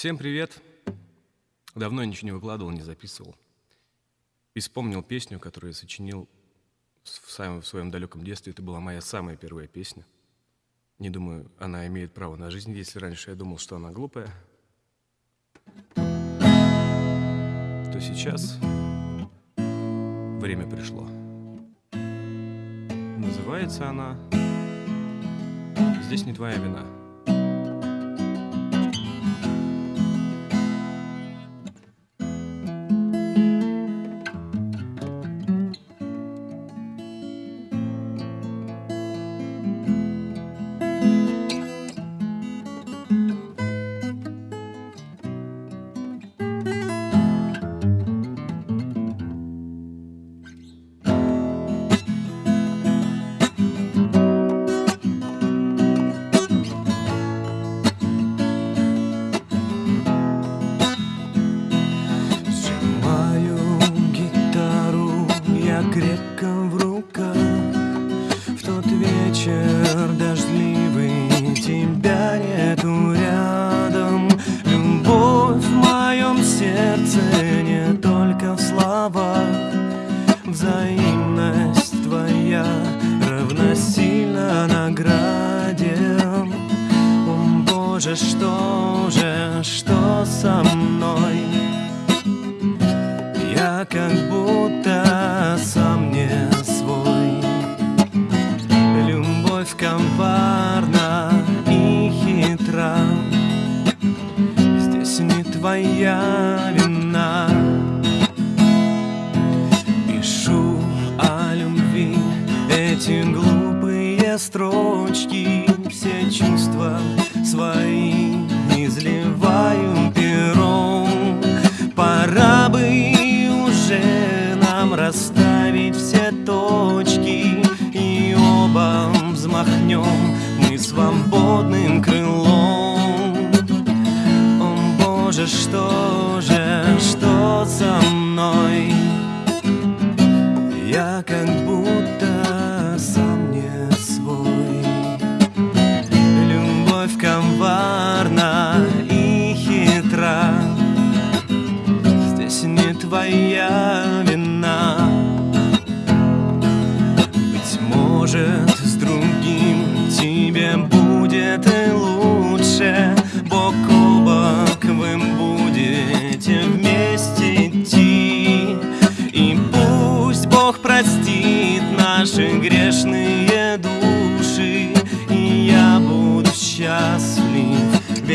Всем привет! Давно ничего не выкладывал, не записывал. И вспомнил песню, которую я сочинил в, самом, в своем далеком детстве. Это была моя самая первая песня. Не думаю, она имеет право на жизнь, если раньше я думал, что она глупая. То сейчас время пришло. Называется она «Здесь не твоя вина». Крепко в руках. В тот вечер дождливый Тебя нету рядом. Любовь в моем сердце Не только в словах. Взаимность твоя Равносильно награде. О, Боже, что же, что со мной? Я как будто твоя вина. Пишу о любви. Эти глупые строчки Все чувства свои изливаю пером. Пора бы уже нам расставить все точки И оба взмахнем мы свободным крылом Боже, что же, что со мной? Я как будто сам не свой Любовь коварна и хитра Здесь не твоя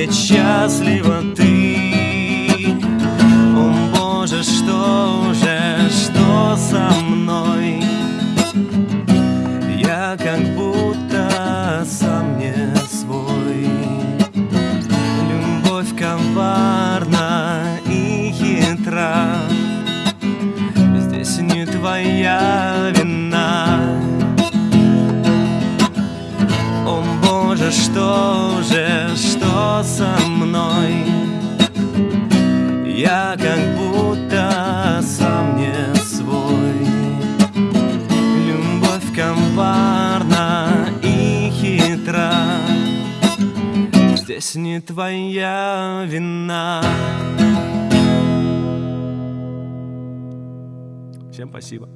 ведь счастлива ты О Боже, что же, что со мной? как будто со мной? Я как будто сам не свой Любовь коварна Здесь не твоя вина Всем спасибо.